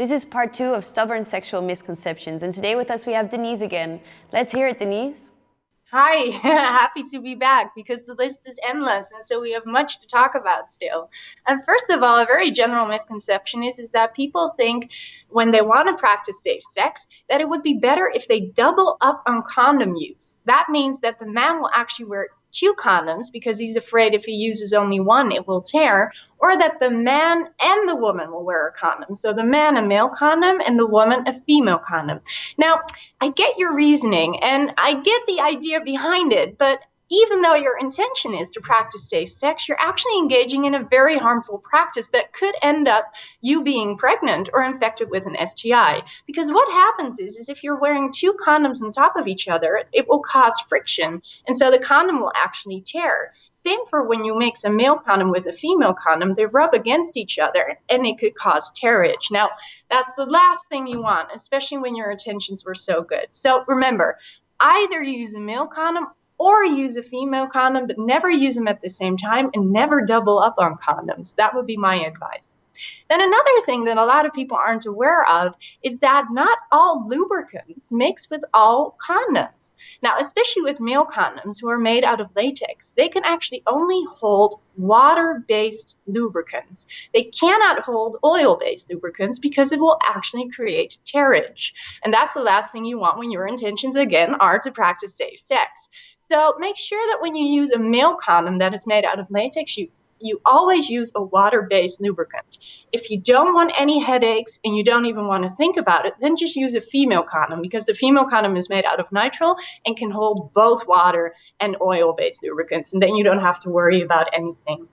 This is part two of Stubborn Sexual Misconceptions, and today with us we have Denise again. Let's hear it, Denise. Hi, happy to be back because the list is endless and so we have much to talk about still. And first of all, a very general misconception is, is that people think when they want to practice safe sex that it would be better if they double up on condom use. That means that the man will actually wear two condoms because he's afraid if he uses only one, it will tear, or that the man and the woman will wear a condom. So the man a male condom and the woman a female condom. Now, I get your reasoning and I get the idea behind it, but even though your intention is to practice safe sex, you're actually engaging in a very harmful practice that could end up you being pregnant or infected with an STI. Because what happens is, is if you're wearing two condoms on top of each other, it will cause friction. And so the condom will actually tear. Same for when you mix a male condom with a female condom, they rub against each other and it could cause tearage. Now, that's the last thing you want, especially when your intentions were so good. So remember, either use a male condom or use a female condom, but never use them at the same time and never double up on condoms. That would be my advice. Then another thing that a lot of people aren't aware of is that not all lubricants mix with all condoms. Now, especially with male condoms who are made out of latex, they can actually only hold water-based lubricants. They cannot hold oil-based lubricants because it will actually create tearage. And that's the last thing you want when your intentions, again, are to practice safe sex. So make sure that when you use a male condom that is made out of latex, you you always use a water-based lubricant. If you don't want any headaches and you don't even want to think about it, then just use a female condom because the female condom is made out of nitrile and can hold both water and oil-based lubricants, and then you don't have to worry about anything.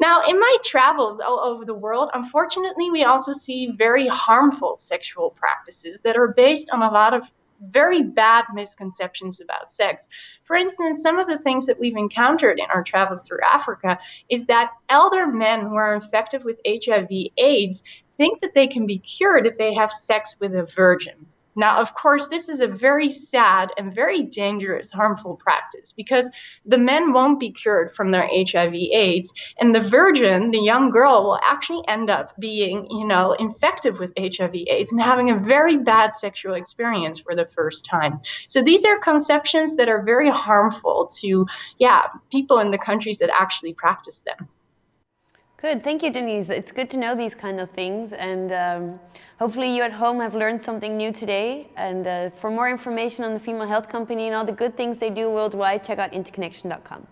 Now, in my travels all over the world, unfortunately, we also see very harmful sexual practices that are based on a lot of very bad misconceptions about sex. For instance, some of the things that we've encountered in our travels through Africa is that elder men who are infected with HIV AIDS think that they can be cured if they have sex with a virgin. Now, of course, this is a very sad and very dangerous, harmful practice because the men won't be cured from their HIV AIDS, and the virgin, the young girl, will actually end up being, you know, infected with HIV AIDS and having a very bad sexual experience for the first time. So these are conceptions that are very harmful to, yeah, people in the countries that actually practice them. Good, thank you, Denise. It's good to know these kind of things, and um, hopefully you at home have learned something new today. And uh, for more information on the Female Health Company and all the good things they do worldwide, check out interconnection.com.